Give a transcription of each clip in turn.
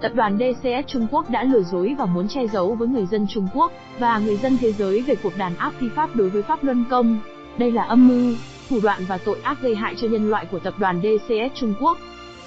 Tập đoàn DCS Trung Quốc đã lừa dối và muốn che giấu với người dân Trung Quốc và người dân thế giới về cuộc đàn áp phi pháp đối với Pháp Luân Công. Đây là âm mưu, thủ đoạn và tội ác gây hại cho nhân loại của tập đoàn DCS Trung Quốc.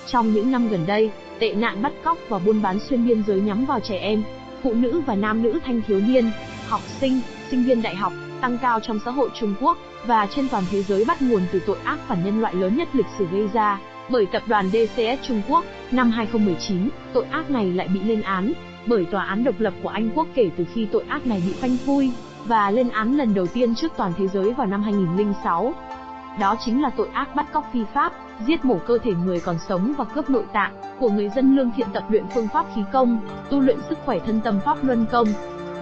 Trong những năm gần đây, tệ nạn bắt cóc và buôn bán xuyên biên giới nhắm vào trẻ em, phụ nữ và nam nữ thanh thiếu niên, học sinh, sinh viên đại học tăng cao trong xã hội Trung Quốc và trên toàn thế giới bắt nguồn từ tội ác phản nhân loại lớn nhất lịch sử gây ra bởi tập đoàn DCS Trung Quốc. Năm 2019, tội ác này lại bị lên án bởi tòa án độc lập của Anh quốc kể từ khi tội ác này bị phanh phui và lên án lần đầu tiên trước toàn thế giới vào năm 2006. Đó chính là tội ác bắt cóc phi pháp, giết mổ cơ thể người còn sống và cướp nội tạng của người dân lương thiện tập luyện phương pháp khí công, tu luyện sức khỏe thân tâm pháp luân công.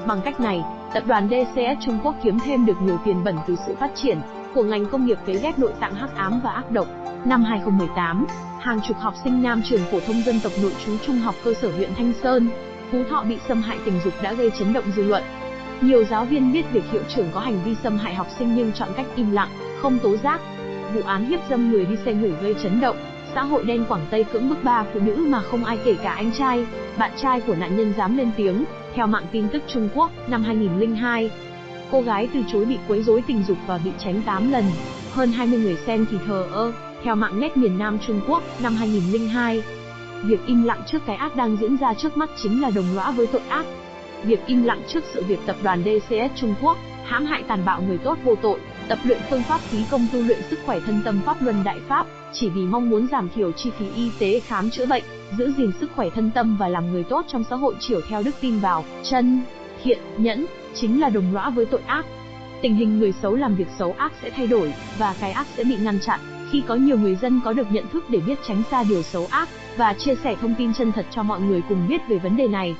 Bằng cách này, tập đoàn DCS Trung Quốc kiếm thêm được nhiều tiền bẩn từ sự phát triển của ngành công nghiệp cấy ghép nội tạng hắc ám và ác độc. Năm 2018, hàng chục học sinh nam trường phổ thông dân tộc nội trú trung học cơ sở huyện Thanh Sơn, Phú Thọ bị xâm hại tình dục đã gây chấn động dư luận. Nhiều giáo viên biết việc hiệu trưởng có hành vi xâm hại học sinh nhưng chọn cách im lặng, không tố giác. Vụ án hiếp dâm người đi xe ngủ gây chấn động, xã hội đen Quảng Tây cưỡng bức ba phụ nữ mà không ai kể cả anh trai, bạn trai của nạn nhân dám lên tiếng. Theo mạng tin tức Trung Quốc, năm 2002, cô gái từ chối bị quấy rối tình dục và bị tránh 8 lần. Hơn 20 người xem thì thờ ơ. Theo mạng nét miền Nam Trung Quốc, năm 2002, việc im lặng trước cái ác đang diễn ra trước mắt chính là đồng lõa với tội ác. Việc im lặng trước sự việc tập đoàn DCS Trung Quốc hãm hại tàn bạo người tốt vô tội, tập luyện phương pháp khí công tu luyện sức khỏe thân tâm pháp luân đại pháp, chỉ vì mong muốn giảm thiểu chi phí y tế khám chữa bệnh, giữ gìn sức khỏe thân tâm và làm người tốt trong xã hội chiều theo đức tin vào chân, thiện, nhẫn, chính là đồng lõa với tội ác. Tình hình người xấu làm việc xấu ác sẽ thay đổi, và cái ác sẽ bị ngăn chặn, khi có nhiều người dân có được nhận thức để biết tránh xa điều xấu ác, và chia sẻ thông tin chân thật cho mọi người cùng biết về vấn đề này.